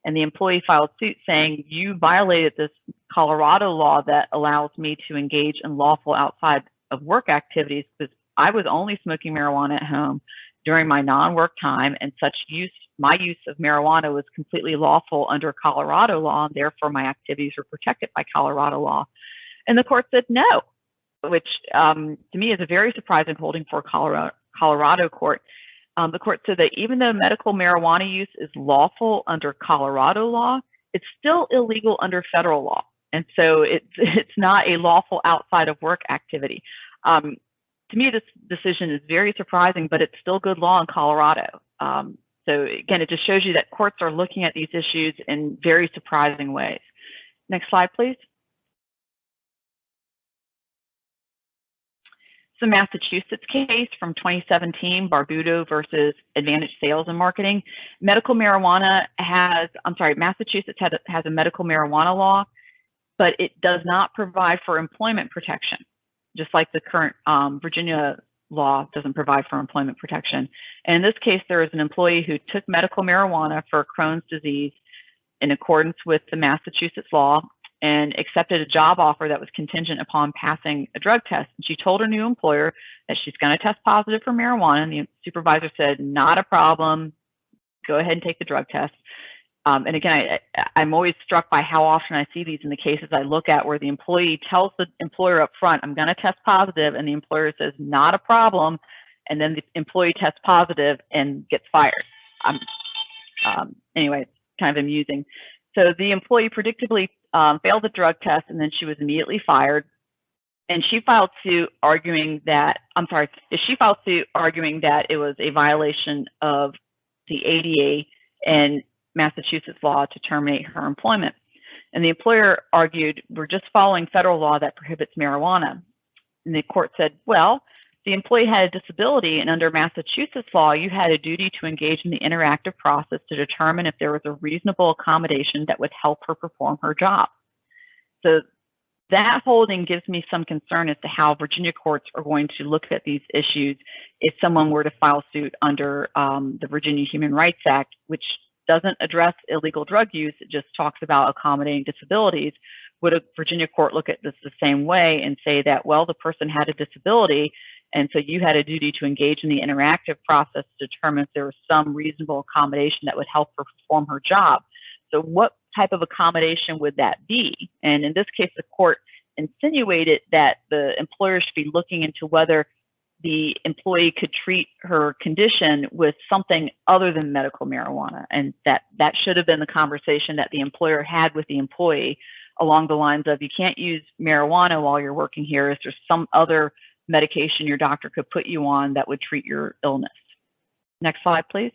and the employee filed suit saying you violated this Colorado law that allows me to engage in lawful outside of work activities because I was only smoking marijuana at home during my non-work time and such use my use of marijuana was completely lawful under Colorado law and therefore my activities were protected by Colorado law. And the court said no, which um, to me is a very surprising holding for Colorado, Colorado court um, the court said that even though medical marijuana use is lawful under Colorado law, it's still illegal under federal law. And so it's, it's not a lawful outside of work activity. Um, to me, this decision is very surprising, but it's still good law in Colorado. Um, so again, it just shows you that courts are looking at these issues in very surprising ways. Next slide, please. It's a Massachusetts case from 2017, Barbuto versus Advantage Sales and Marketing. Medical marijuana has, I'm sorry, Massachusetts has a, has a medical marijuana law, but it does not provide for employment protection, just like the current um, Virginia law doesn't provide for employment protection. And in this case, there is an employee who took medical marijuana for Crohn's disease in accordance with the Massachusetts law and accepted a job offer that was contingent upon passing a drug test. And she told her new employer that she's going to test positive for marijuana. And the supervisor said, not a problem. Go ahead and take the drug test. Um, and again, I, I'm always struck by how often I see these in the cases I look at where the employee tells the employer up front, I'm going to test positive, and the employer says, not a problem. And then the employee tests positive and gets fired. Um, um, anyway, it's kind of amusing. So the employee predictably um, failed the drug test and then she was immediately fired. And she filed suit arguing that, I'm sorry, she filed suit arguing that it was a violation of the ADA and Massachusetts law to terminate her employment. And the employer argued, we're just following federal law that prohibits marijuana. And the court said, well, the employee had a disability and under Massachusetts law, you had a duty to engage in the interactive process to determine if there was a reasonable accommodation that would help her perform her job. So that holding gives me some concern as to how Virginia courts are going to look at these issues if someone were to file suit under um, the Virginia Human Rights Act, which doesn't address illegal drug use, it just talks about accommodating disabilities. Would a Virginia court look at this the same way and say that, well, the person had a disability, and so you had a duty to engage in the interactive process to determine if there was some reasonable accommodation that would help her perform her job. So what type of accommodation would that be? And in this case, the court insinuated that the employer should be looking into whether the employee could treat her condition with something other than medical marijuana. And that, that should have been the conversation that the employer had with the employee along the lines of, you can't use marijuana while you're working here. Is there some other medication your doctor could put you on that would treat your illness. Next slide, please.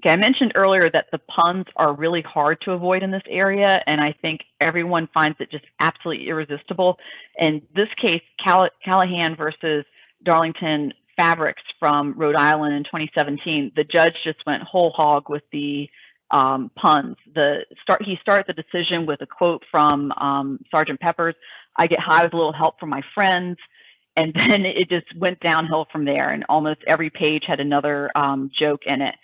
Okay, I mentioned earlier that the puns are really hard to avoid in this area, and I think everyone finds it just absolutely irresistible. In this case, Call Callaghan versus Darlington Fabrics from Rhode Island in 2017, the judge just went whole hog with the um, puns. The start he started the decision with a quote from um, Sergeant Pepper's. I get high with a little help from my friends, and then it just went downhill from there. And almost every page had another um, joke in it.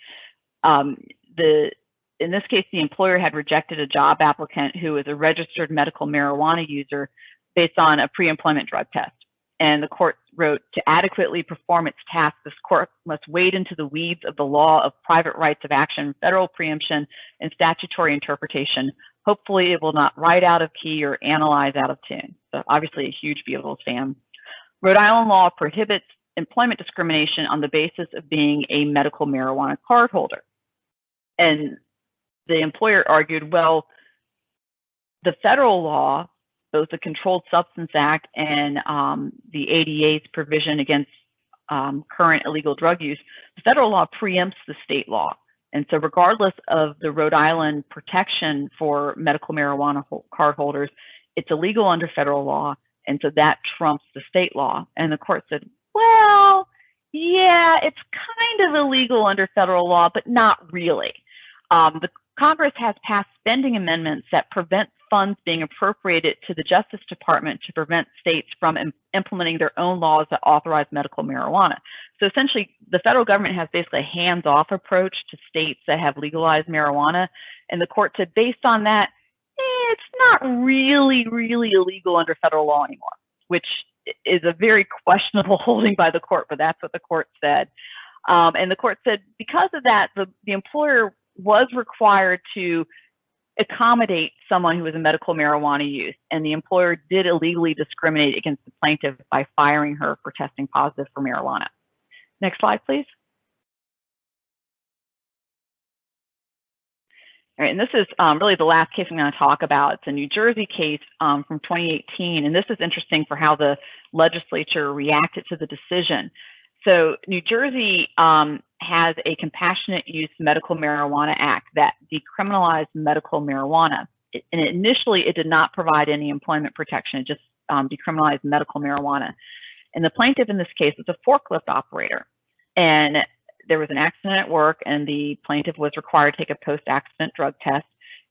Um, the in this case, the employer had rejected a job applicant who was a registered medical marijuana user based on a pre-employment drug test and the court wrote to adequately perform its task, this court must wade into the weeds of the law of private rights of action, federal preemption, and statutory interpretation. Hopefully, it will not write out of key or analyze out of tune. So, obviously, a huge Beatles fan. Rhode Island law prohibits employment discrimination on the basis of being a medical marijuana card holder. And the employer argued, well, the federal law both the Controlled Substance Act and um, the ADA's provision against um, current illegal drug use, the federal law preempts the state law. And so regardless of the Rhode Island protection for medical marijuana card holders, it's illegal under federal law. And so that trumps the state law. And the court said, well, yeah, it's kind of illegal under federal law, but not really. Um, the Congress has passed spending amendments that prevent funds being appropriated to the Justice Department to prevent states from Im implementing their own laws that authorize medical marijuana. So essentially, the federal government has basically a hands-off approach to states that have legalized marijuana. And the court said, based on that, eh, it's not really, really illegal under federal law anymore, which is a very questionable holding by the court, but that's what the court said. Um, and the court said because of that, the, the employer was required to accommodate someone who was a medical marijuana use, and the employer did illegally discriminate against the plaintiff by firing her for testing positive for marijuana. Next slide, please. All right, and this is um, really the last case I'm going to talk about. It's a New Jersey case um, from 2018, and this is interesting for how the legislature reacted to the decision. So New Jersey um, has a Compassionate Use Medical Marijuana Act that decriminalized medical marijuana. It, and initially, it did not provide any employment protection. It just um, decriminalize medical marijuana. And the plaintiff in this case was a forklift operator. And there was an accident at work, and the plaintiff was required to take a post accident drug test.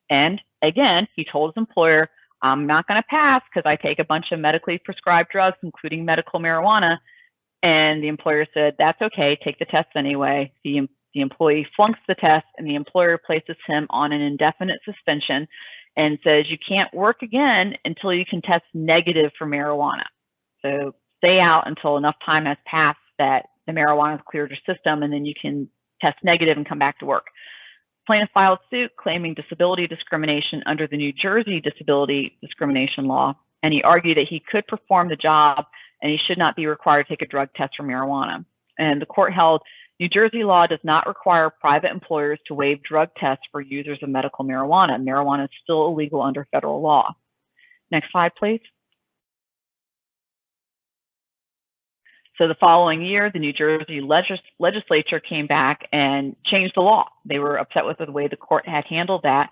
And again, he told his employer, I'm not going to pass because I take a bunch of medically prescribed drugs, including medical marijuana. And the employer said, That's okay, take the test anyway. The, the employee flunks the test, and the employer places him on an indefinite suspension and says, You can't work again until you can test negative for marijuana. So stay out until enough time has passed that the marijuana has cleared your system, and then you can test negative and come back to work. Plaintiff filed suit claiming disability discrimination under the New Jersey disability discrimination law, and he argued that he could perform the job and he should not be required to take a drug test for marijuana. And the court held New Jersey law does not require private employers to waive drug tests for users of medical marijuana. Marijuana is still illegal under federal law. Next slide, please. So the following year, the New Jersey legis legislature came back and changed the law. They were upset with the way the court had handled that,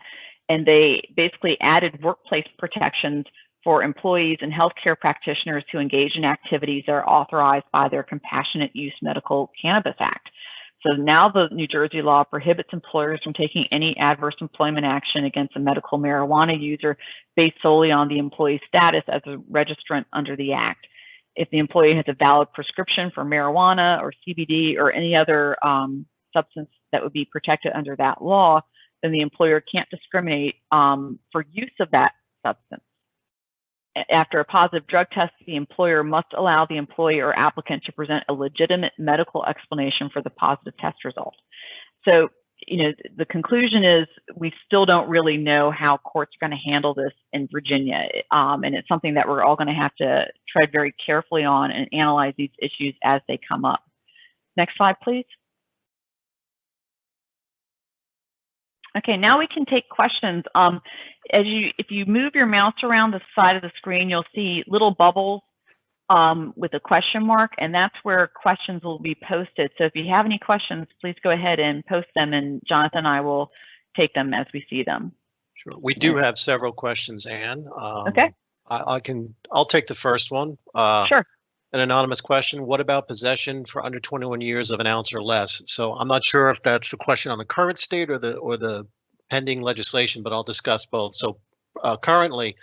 and they basically added workplace protections for employees and healthcare practitioners to engage in activities that are authorized by their Compassionate Use Medical Cannabis Act. So now the New Jersey law prohibits employers from taking any adverse employment action against a medical marijuana user based solely on the employee's status as a registrant under the Act. If the employee has a valid prescription for marijuana or CBD or any other um, substance that would be protected under that law, then the employer can't discriminate um, for use of that substance after a positive drug test, the employer must allow the employee or applicant to present a legitimate medical explanation for the positive test result. So, you know, the conclusion is we still don't really know how courts are going to handle this in Virginia. Um, and it's something that we're all going to have to tread very carefully on and analyze these issues as they come up. Next slide, please. Okay, now we can take questions. Um, as you, if you move your mouse around the side of the screen, you'll see little bubbles um, with a question mark, and that's where questions will be posted. So if you have any questions, please go ahead and post them, and Jonathan and I will take them as we see them. Sure. We do have several questions, Anne. Um, okay. I, I, can. I'll take the first one. Uh, sure. An anonymous question. What about possession for under 21 years of an ounce or less? So I'm not sure if that's the question on the current state or the or the pending legislation, but I'll discuss both. So uh, currently,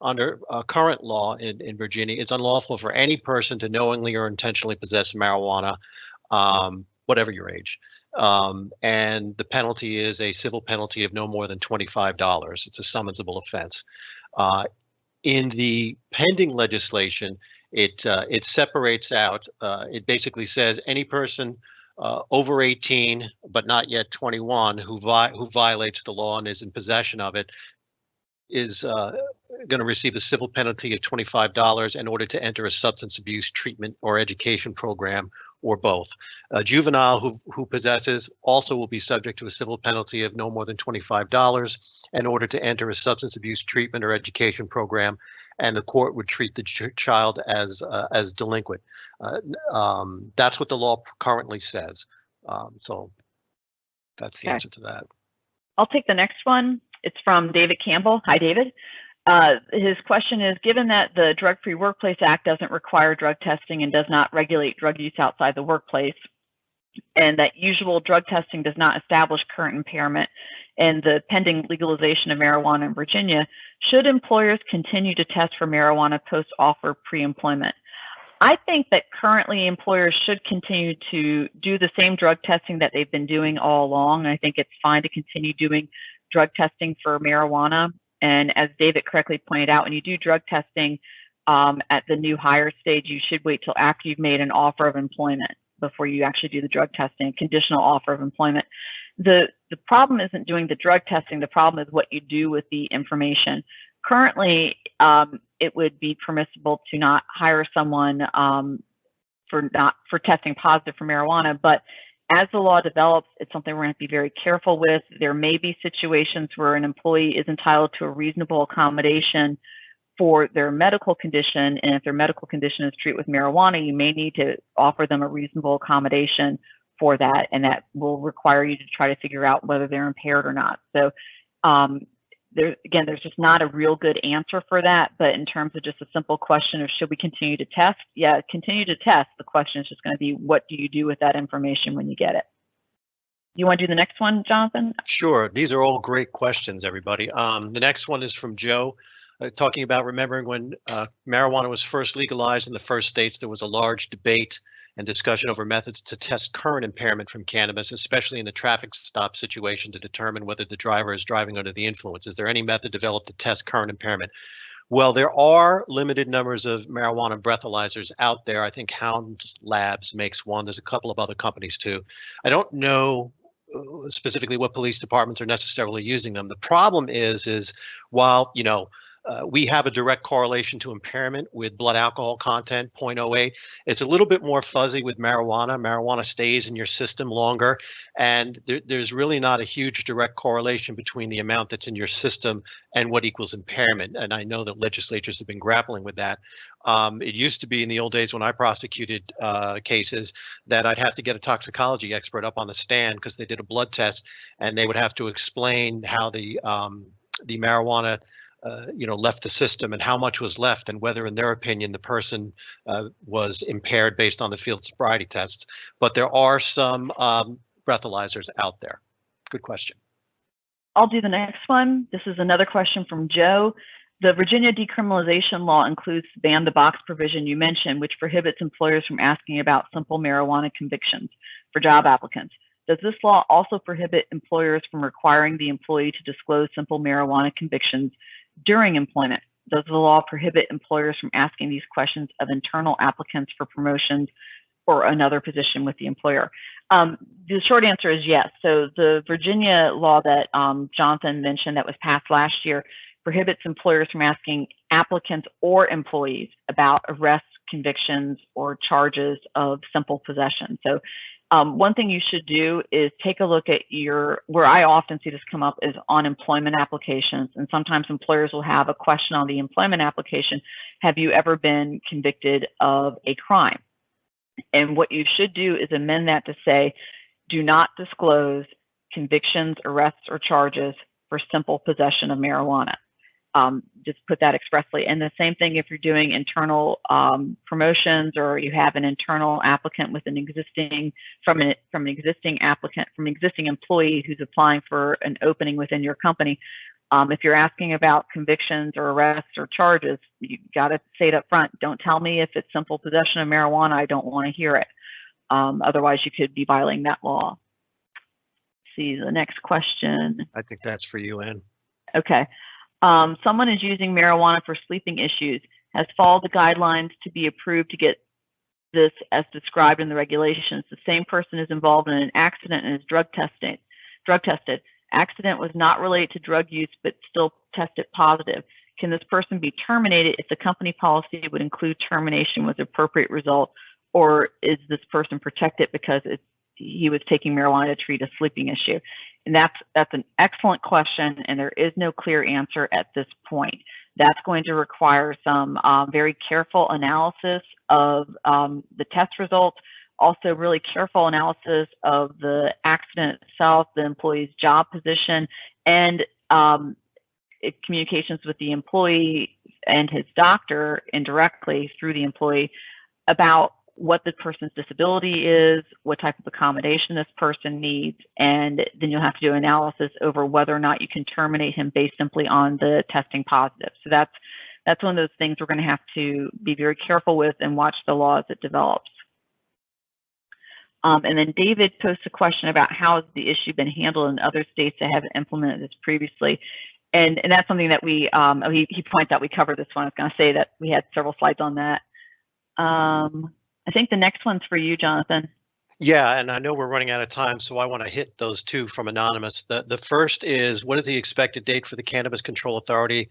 under uh, current law in, in Virginia, it's unlawful for any person to knowingly or intentionally possess marijuana, um, whatever your age. Um, and the penalty is a civil penalty of no more than $25. It's a summonsable offense. Uh, in the pending legislation, it uh, it separates out. Uh, it basically says any person uh, over 18 but not yet 21 who vi who violates the law and is in possession of it is uh, going to receive a civil penalty of $25 in order to enter a substance abuse treatment or education program or both. A juvenile who, who possesses also will be subject to a civil penalty of no more than $25 in order to enter a substance abuse treatment or education program, and the court would treat the ch child as uh, as delinquent. Uh, um, that's what the law currently says. Um, so that's the okay. answer to that. I'll take the next one. It's from David Campbell. Hi, David. Uh, his question is, given that the Drug-Free Workplace Act doesn't require drug testing and does not regulate drug use outside the workplace, and that usual drug testing does not establish current impairment, and the pending legalization of marijuana in Virginia, should employers continue to test for marijuana post-offer pre-employment? I think that currently employers should continue to do the same drug testing that they've been doing all along. I think it's fine to continue doing drug testing for marijuana. And as David correctly pointed out, when you do drug testing um, at the new hire stage, you should wait till after you've made an offer of employment before you actually do the drug testing, conditional offer of employment. The, the problem isn't doing the drug testing, the problem is what you do with the information. Currently, um, it would be permissible to not hire someone um, for not for testing positive for marijuana, but as the law develops, it's something we're going to be very careful with. There may be situations where an employee is entitled to a reasonable accommodation for their medical condition. And if their medical condition is treated with marijuana, you may need to offer them a reasonable accommodation for that. And that will require you to try to figure out whether they're impaired or not. So um, there again, there's just not a real good answer for that. But in terms of just a simple question of should we continue to test? Yeah, continue to test. The question is just going to be what do you do with that information when you get it? You want to do the next one, Jonathan? Sure. These are all great questions, everybody. Um, the next one is from Joe, uh, talking about remembering when uh, marijuana was first legalized in the first states, there was a large debate and discussion over methods to test current impairment from cannabis, especially in the traffic stop situation to determine whether the driver is driving under the influence. Is there any method developed to test current impairment? Well, there are limited numbers of marijuana breathalyzers out there. I think Hound Labs makes one. There's a couple of other companies too. I don't know uh, specifically what police departments are necessarily using them. The problem is, is while, you know, uh, we have a direct correlation to impairment with blood alcohol content 0.08 it's a little bit more fuzzy with marijuana. Marijuana stays in your system longer and there, there's really not a huge direct correlation between the amount that's in your system and what equals impairment and i know that legislatures have been grappling with that. Um, it used to be in the old days when i prosecuted uh, cases that i'd have to get a toxicology expert up on the stand because they did a blood test and they would have to explain how the um, the marijuana uh, you know, left the system and how much was left and whether, in their opinion, the person uh, was impaired based on the field sobriety tests. But there are some um, breathalyzers out there. Good question. I'll do the next one. This is another question from Joe. The Virginia decriminalization law includes the ban the box provision you mentioned, which prohibits employers from asking about simple marijuana convictions for job applicants. Does this law also prohibit employers from requiring the employee to disclose simple marijuana convictions during employment. Does the law prohibit employers from asking these questions of internal applicants for promotions or another position with the employer? Um, the short answer is yes. So the Virginia law that um, Jonathan mentioned that was passed last year prohibits employers from asking applicants or employees about arrests, convictions, or charges of simple possession. So um, one thing you should do is take a look at your, where I often see this come up is on employment applications. And sometimes employers will have a question on the employment application, have you ever been convicted of a crime? And what you should do is amend that to say, do not disclose convictions, arrests, or charges for simple possession of marijuana um, just put that expressly. And the same thing if you're doing internal um, promotions or you have an internal applicant with an existing from an from an existing applicant from an existing employee who's applying for an opening within your company. Um, if you're asking about convictions or arrests or charges, you got to say it up front. Don't tell me if it's simple possession of marijuana. I don't want to hear it. Um, otherwise, you could be violating that law. See the next question. I think that's for you, Ann. Okay. Um, someone is using marijuana for sleeping issues, has followed the guidelines to be approved to get this as described in the regulations. The same person is involved in an accident and is drug tested. Drug tested. Accident was not related to drug use, but still tested positive. Can this person be terminated if the company policy would include termination with appropriate result, or is this person protected because he was taking marijuana to treat a sleeping issue? And that's, that's an excellent question, and there is no clear answer at this point. That's going to require some uh, very careful analysis of um, the test results, also really careful analysis of the accident itself, the employee's job position, and um, communications with the employee and his doctor indirectly through the employee about what the person's disability is, what type of accommodation this person needs, and then you'll have to do analysis over whether or not you can terminate him based simply on the testing positive. So that's that's one of those things we're going to have to be very careful with and watch the law as it develops. Um, and then David posed a question about how has the issue been handled in other states that haven't implemented this previously. And, and that's something that we, um, he, he points out we covered this one. I was going to say that we had several slides on that. Um, I think the next one's for you, Jonathan. Yeah, and I know we're running out of time, so I want to hit those two from Anonymous. The, the first is, what is the expected date for the Cannabis Control Authority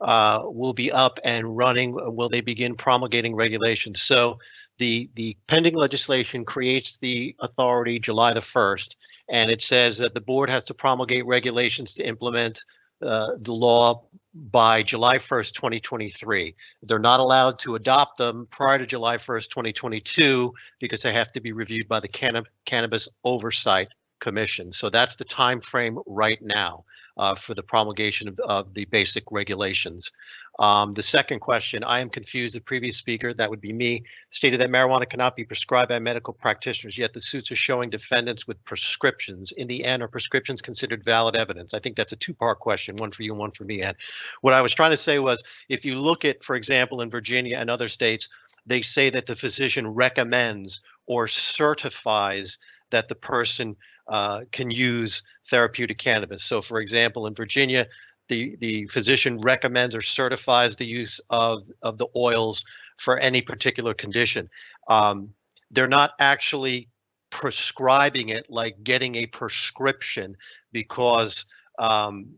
uh, will be up and running? Will they begin promulgating regulations? So the, the pending legislation creates the authority July the 1st, and it says that the board has to promulgate regulations to implement uh, the law by July 1st, 2023. They're not allowed to adopt them prior to July 1st, 2022 because they have to be reviewed by the Canna Cannabis Oversight Commission. So that's the time frame right now. uh, for the promulgation of, of the basic regulations. Um, the second question, I am confused. The previous speaker, that would be me, stated that marijuana cannot be prescribed by medical practitioners, yet the suits are showing defendants with prescriptions. In the end, are prescriptions considered valid evidence? I think that's a two-part question, one for you and one for me, Ed. What I was trying to say was, if you look at, for example, in Virginia and other states, they say that the physician recommends or certifies that the person uh, can use therapeutic cannabis. So, for example, in Virginia, the the physician recommends or certifies the use of of the oils for any particular condition. Um, they're not actually prescribing it like getting a prescription because um,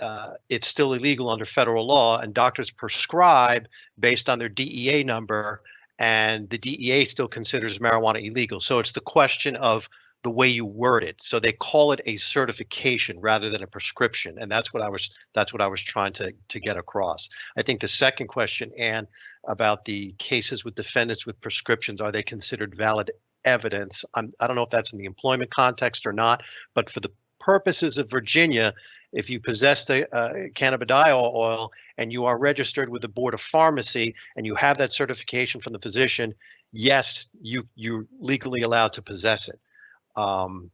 uh, it's still illegal under federal law, and doctors prescribe based on their DEA number, and the DEA still considers marijuana illegal. So it's the question of the way you word it. So they call it a certification rather than a prescription, and that's what I was that's what I was trying to to get across. I think the second question, Anne, about the cases with defendants with prescriptions, are they considered valid evidence? I'm, I don't know if that's in the employment context or not, but for the purposes of Virginia, if you possess the uh, cannabidiol oil and you are registered with the Board of Pharmacy and you have that certification from the physician, yes, you you're legally allowed to possess it. Um,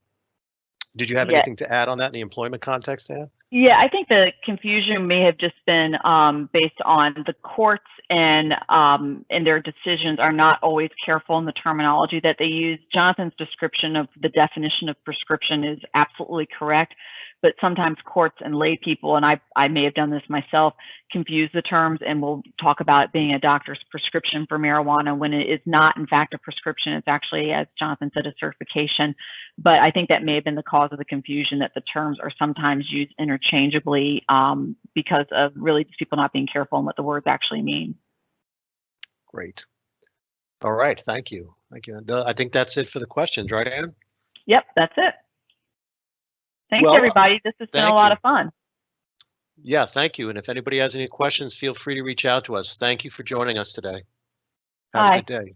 did you have Yeah. anything to add on that in the employment context, Ann? Yeah, I think the confusion may have just been um, based on the courts and um, and their decisions are not always careful in the terminology that they use. Jonathan's description of the definition of prescription is absolutely correct, but sometimes courts and lay people, and I I may have done this myself, confuse the terms and we'll talk about it being a doctor's prescription for marijuana when it is not in fact a prescription. It's actually, as Jonathan said, a certification. But I think that may have been the cause of the confusion that the terms are sometimes used interchangeably um, because of really just people not being careful on what the words actually mean. Great. All right, thank you. Thank you. And, uh, I think that's it for the questions, right, Anne? Yep, that's it. Thanks, Well, everybody. This has been a lot you. of fun. Yeah, thank you. And if anybody has any questions, feel free to reach out to us. Thank you for joining us today. Have Bye. a good day.